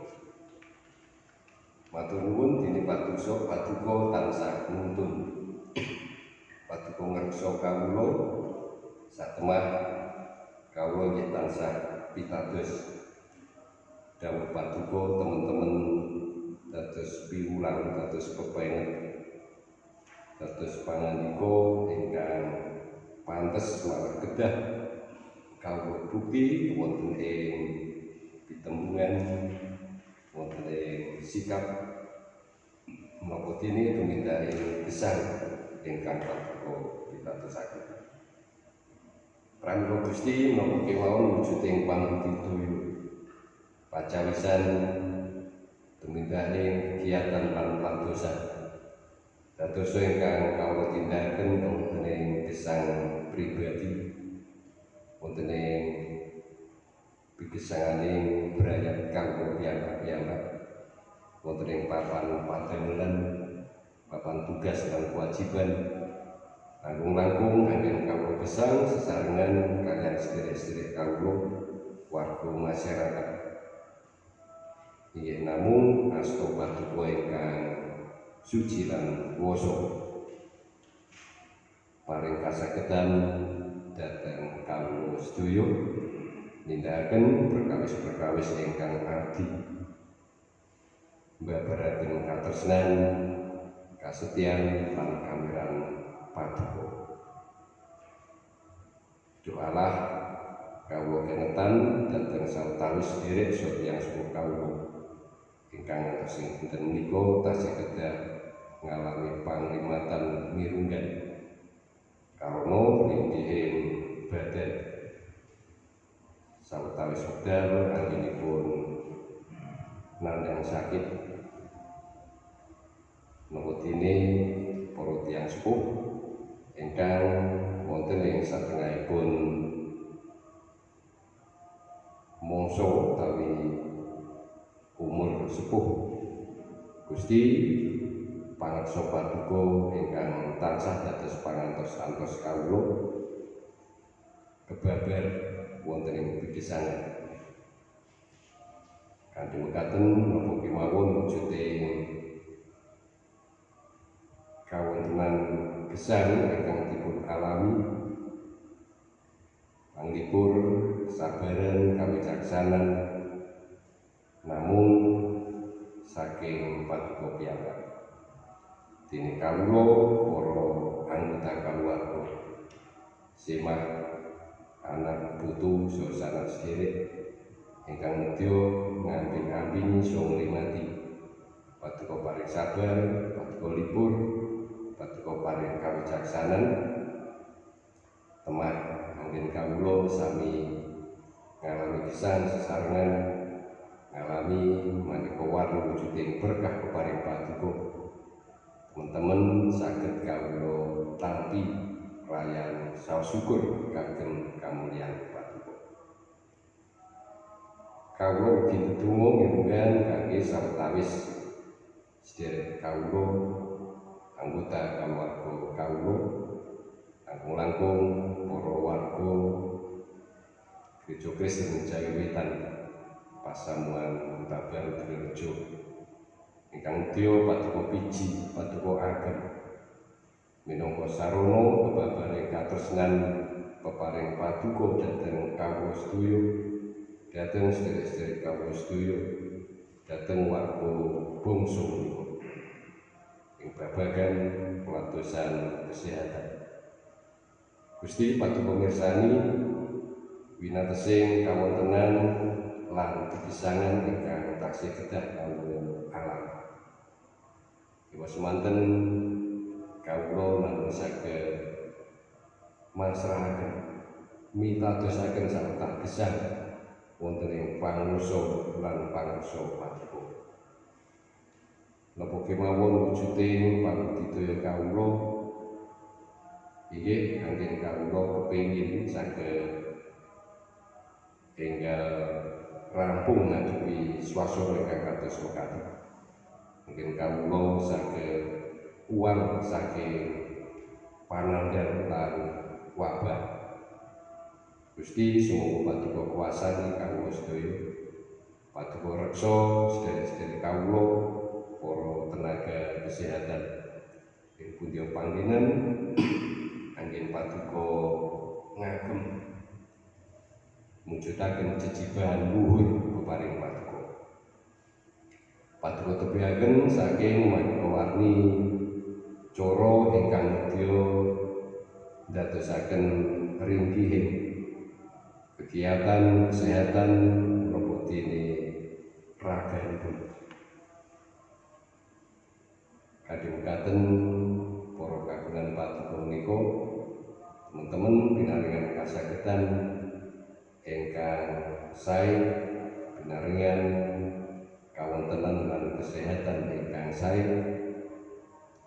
B: Matur nuwun dene patuso paduka tansah nuntun. Paduka ngersa kawula. Satemah kawula nggih tansah pitados. Dawuh paduka teman-teman dados piwulang dados pepenget dados pangandika ingkang pantes malah kedah. Kawula bukti wonten ing pitembungan wonten sikap menapa dene tumindak gesang ingkang paduka pitadosaken Pramila Gusti menapa kemawon wujuding pangudidaya pacawisan tumindak ing kegiatan lan pantosan Dados ingkang kawula tindakaken wonten ing gesang pribadi wonten ing pigesanganing brayat kawula piyambak-piyambak wonten ing papan padamelan papan tugas lan kewajiban. Langkung-langkung anggen kawula gesang sesarengan kalian sedherek-sedherek kawula warga masyarakat. Inggih namung asta paduka ingkang suci lan kuwasa. Paring kasagedan dhateng kawula sedaya nindakaken perkawis-perkawis ingkang arti mbabaraken katresnan kasetyan lan kamiran paduka. Doalah kawula kenetan dhateng sawetawis sedherek sedherek sepuh kawula ingkang ngantos dinten menika tasih kedah ngalami panglimatan mirunggan karena linggihing badan sawetawis wekdal anggenipun nandhang sakit. Ini para tiyang sepuh. Ingkang wonten ing satengahipun mangsa utawi umur sepuh. Gusti pangreksa paduka ingkang tansah dados pangantos-antos kawula. Kebabar wonten ing pikisanan kanthi mekaten menapa kemawon wujuding kawontenan gesang ingkang dipun alami. Panglipur sabaran kawicaksanan. Namun saking paduka piyambak. Dene kawula para anggota kaluwarga semah anak putu saha sederek ingkang nedya ngamping-amping saha ngrimati paduka paring sabar paduka libur paduka paring kawicaksanan temah anggen kawula sami ngalami kesan sesarengan ngalami maneka warna wujuding berkah peparing paduka. Teman-teman sakit kawula tampi rayan saos syukur kagem kamulyan Paduka. Kawula ugi ndedonga mirunggan kangge sawetawis sedherek kawula anggota keluarga kawula langkung-langkung para warga Gereja Kristen Jawi Wetan Pasamuan Babar Drejo ingkang Dio paduka piji paduka ageng minangka sarana babaring katresnan peparing paduka dhateng kawula sedaya dhateng sedherek-sedherek kawula sedaya dhateng warga bangsa menika. Ing babagan pelatosan kesehatan. Gusti paduka mirsani winatesing kawontenan lan kepisangan ingkang taksih kedah kawula alam. Iwa semanten kawula namung saged masrahaken mitadosaken sarta gesang wonten ing panguso lan pangursa paduka. Napa kemawon wujuding pangudidaya kawula Inggih anggen kawula kepengin saged enggal rampung ngadepi swasana ingkang kados mekaten. Mungkin kawula saged uang saking panandhan lan wabah. Gusti sumangga paduka kuasani kawula sedaya. Paduka reksa sedherek-sedherek kawula para tenaga kesehatan ing pundi panggenan anggen paduka ngagem mujudaken jejibahan luhur peparing paduka. Paduka tebihaken saking warni cara ingkang nedya ndadosaken ringgihing kegiatan kesehatan menapa dene raganipun. Kadhungkaten para kagungan paduka menika teman-teman pinaringan kasagedan ingkang sae pinaringan kawontenan lan kesehatan ingkang sae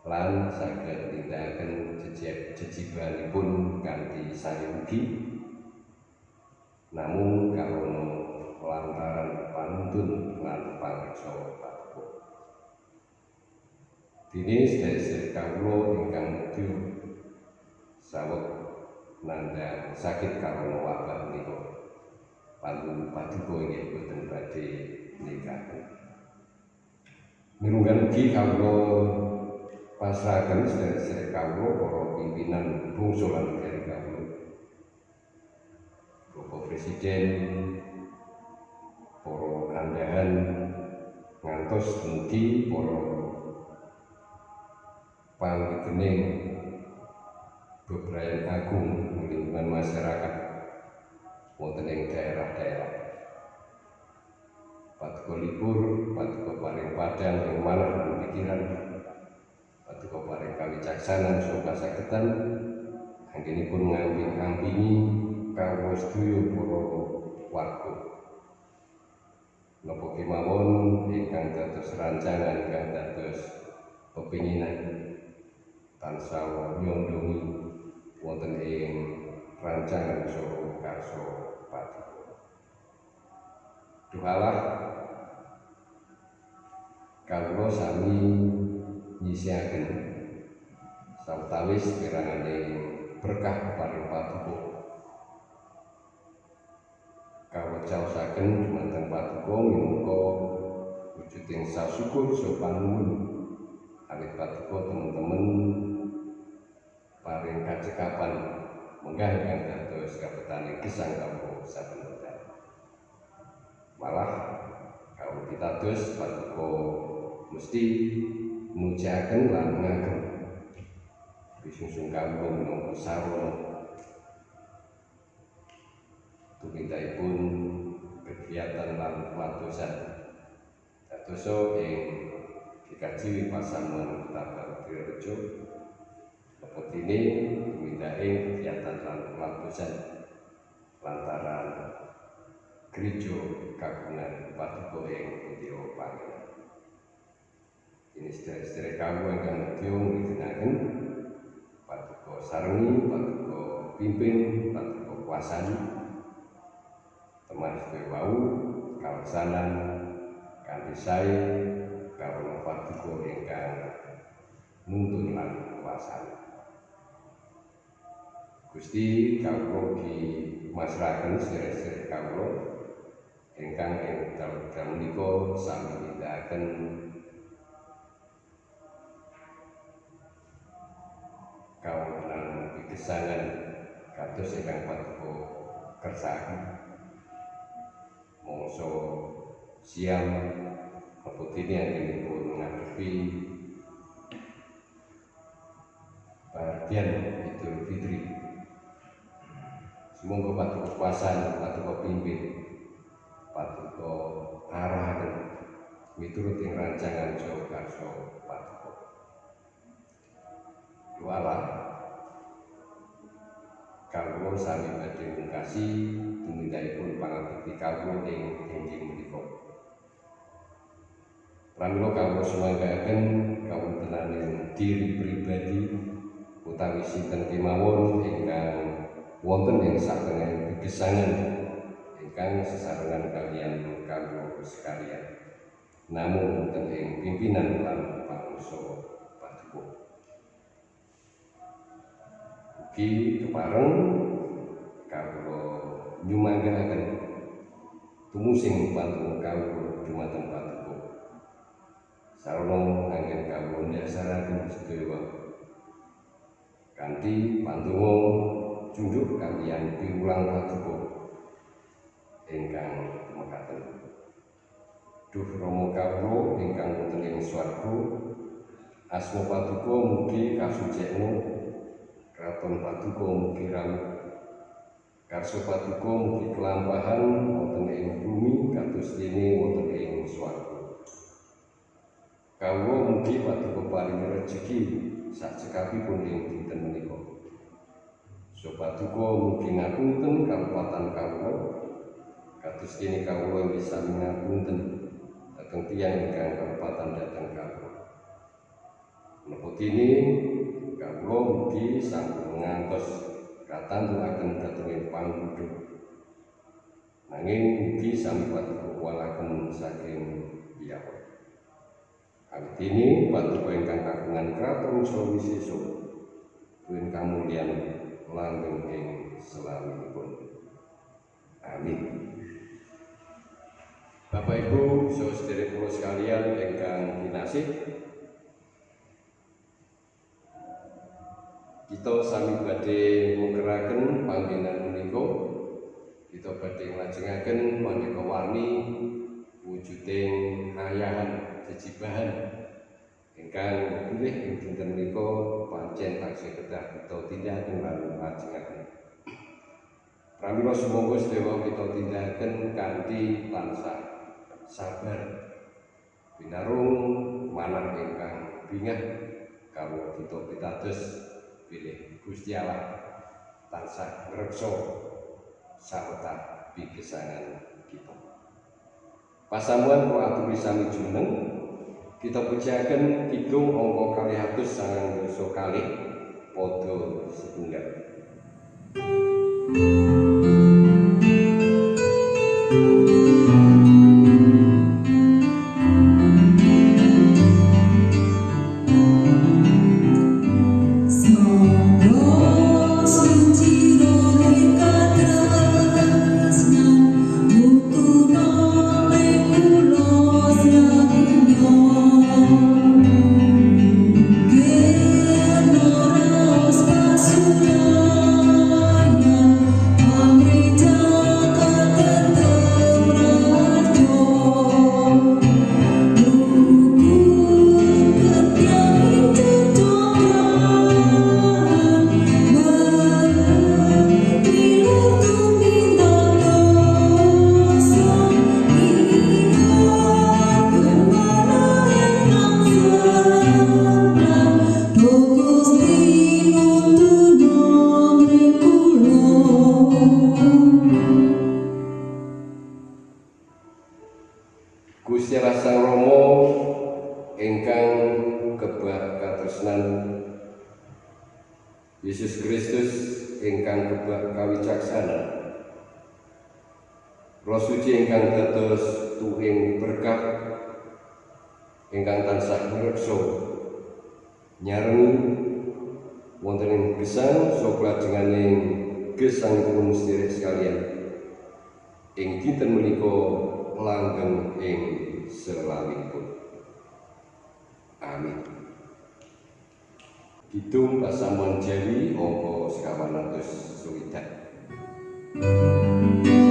B: lan saged nindakaken jejibanipun kanthi sae ugi namung karono lantaran panuntun lan pangreksa paduka Dini sedherek kawula ingkang nedya saweg nandhang sakit karono wabah menika. Pantun paduka inggih boten badhe nikahaken mirunggan ugi kawula pasrahaken sedherek kawula para pimpinan lan negari kawula Bapak Presiden para kandahan ngantos mugi para panggening bebrayan agung lingkungan masyarakat wonten ing daerah-daerah. Paduka libur, paduka paring padang ing manah lan pikiran paduka paring kawicaksanan saha kasagedan anggenipun ngamping-ampingi kawula sedaya para warga. Napa kemawon ingkang dados rancangan ingkang dados pepinginan tansah nyondongi wonten ing rancangan saha karso paduka. Duhalah. Kawula sami nyisihaken sawetawis kirangane berkah paring paduka. Kawula caosaken dumateng paduka minangka wujuding sasyukur saha panuwun awit paduka teman-teman paring kacekapan menggah ingkang dados kabetaning gesang kawula saben. Malah kawula pitados paduka mesti mujaken lan ngagem bisungsung kawula minangka sarana tumindakipun kegiatan lan pelatusan dadosa ing dikaji pasamuan Tabar Direjo Lepas ini dimindai kegiatan lan pelatusan lantaran gereja kagungan paduka ing Pudio Pangeran. Ini sedherek-sedherek kamu ingkang nedya ngidinaken paduka sarengi, paduka pimpin, paduka kuasani teman sedaya wau kaleksanan kanthi sae karo paduka ingkang nuntun lan kuasani. Gusti kawula dimasrahaken sedherek-sedherek kawula ingkang ing dalem menika sami nindakaken pigesangan kados ingkang paduka kersakaken mongso siam keputini anggenipun ngadepi? Bagian Idul Fitri. Semoga paduka kuasan, paduka pimpin, paduka arahan miturut ing rancangan Jawa Karso paduka. Doalah kawula sami badhe mungkasi tumindakipun pangabekti kawula ing inggih menika. Pramila kawula sumanggaken kawontenaning diri pribadi utawi sinten kemawon ingkang wonten ing satengen gesangan ingkang sesarengan kalian kanggo sekalian namun wonten ing pimpinan lan pangso ugi kepareng kawula nyumanggahaken tumusing pantung kawula dumateng paduka sarana anggen kawula ndasaraken sedaya kanthi pandonga junjuk kaliyan piwulang paduka ingkang mekaten Duh Rama kawula ingkang wonten ing swarga asma paduka mugi kasucikna kraton paduka rawuh karso paduka mugi kelampahan wonten ing bumi kados dene wonten ing swarga. Kawula mugi paduka paring rejeki sakcekapipun ing dinten menika. Sopaduka mugi ngapunten kalepatan kawula. Kados dene kawula bisa ngapunten dhateng tiyang ingkang kalepatan dhateng kawula. Menapa dene kawula mugi sampun ngantos katantukaken dhateng panggudha nanging mugi sami paduka walaken saking piyawak Awit ini paduka ingkang kagungan kraton sawisesa duwin kamulyan langgeng ing selawinipun. Amin. Bapak Ibu, saudara sekalian ingkang kinasih, kita sami badhe mukeraken panggenan menika. Kita badhe nglajengaken maneka warni wujuding ayahan jejibahan ingkang pilih ing dinten menika pancen taksih kedah kita tindakaken lan lajengaken Pramila sumangga sedaya kita tindakaken kanthi tansah sabar. Binarung manah ingkang bingah kawula kita pitados pilih Gusti Allah tansah ngreksa sarta pigesangan kita. Pasamuan kula aturi sami jumeneng kita pujaken kidung angka kalih atus sangang dosa kalih padha setunggal. Gusti ingkang tansah ngreksa nyarengi wonten ing gesang sok lajenganing gesangipun sedherek sekalian ing dinten menika langgeng ing selawipun. Amin. Kidung pasamuan Jawi angka sekawan atus suwidak.
E: Sing